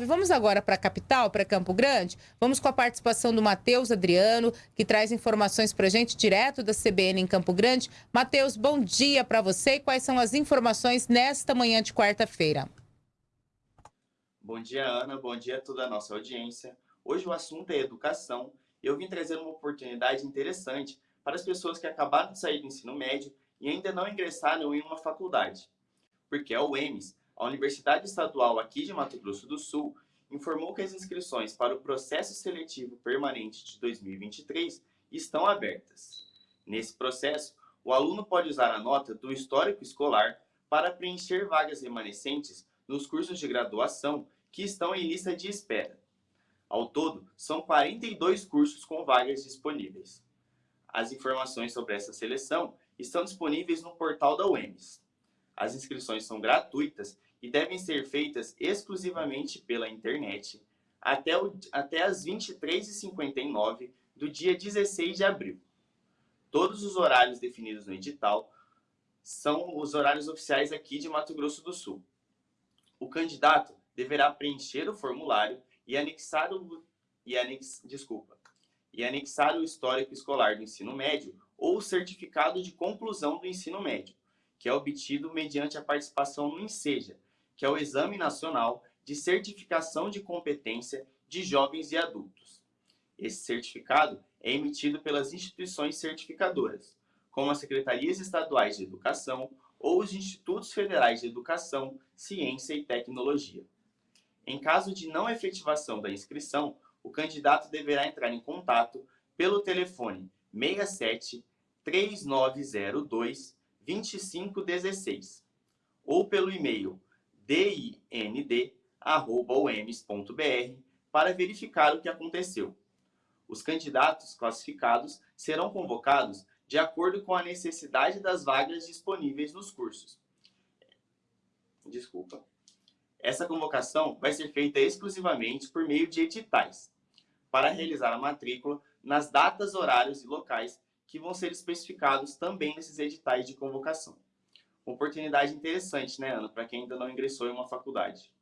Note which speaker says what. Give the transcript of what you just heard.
Speaker 1: Vamos agora para a capital, para Campo Grande. Vamos com a participação do Matheus Adriano, que traz informações para a gente direto da CBN em Campo Grande. Matheus, bom dia para você e quais são as informações nesta manhã de quarta-feira?
Speaker 2: Bom dia, Ana. Bom dia a toda a nossa audiência. Hoje o assunto é educação e eu vim trazer uma oportunidade interessante para as pessoas que acabaram de sair do ensino médio e ainda não ingressaram em uma faculdade. Porque a UEMS a Universidade Estadual aqui de Mato Grosso do Sul informou que as inscrições para o processo seletivo permanente de 2023 estão abertas. Nesse processo, o aluno pode usar a nota do histórico escolar para preencher vagas remanescentes nos cursos de graduação que estão em lista de espera. Ao todo, são 42 cursos com vagas disponíveis. As informações sobre essa seleção estão disponíveis no portal da UEMS. As inscrições são gratuitas e devem ser feitas exclusivamente pela internet até, o, até as 23h59 do dia 16 de abril. Todos os horários definidos no edital são os horários oficiais aqui de Mato Grosso do Sul. O candidato deverá preencher o formulário e anexar o, e anex, desculpa, e anexar o histórico escolar do ensino médio ou o certificado de conclusão do ensino médio, que é obtido mediante a participação no INSEJA, que é o Exame Nacional de Certificação de Competência de Jovens e Adultos. Esse certificado é emitido pelas instituições certificadoras, como as Secretarias Estaduais de Educação ou os Institutos Federais de Educação, Ciência e Tecnologia. Em caso de não efetivação da inscrição, o candidato deverá entrar em contato pelo telefone 67 3902 2516 ou pelo e-mail dind.uems.br para verificar o que aconteceu. Os candidatos classificados serão convocados de acordo com a necessidade das vagas disponíveis nos cursos. Desculpa. Essa convocação vai ser feita exclusivamente por meio de editais, para realizar a matrícula nas datas, horários e locais que vão ser especificados também nesses editais de convocação. Oportunidade interessante, né, Ana, para quem ainda não ingressou em uma faculdade.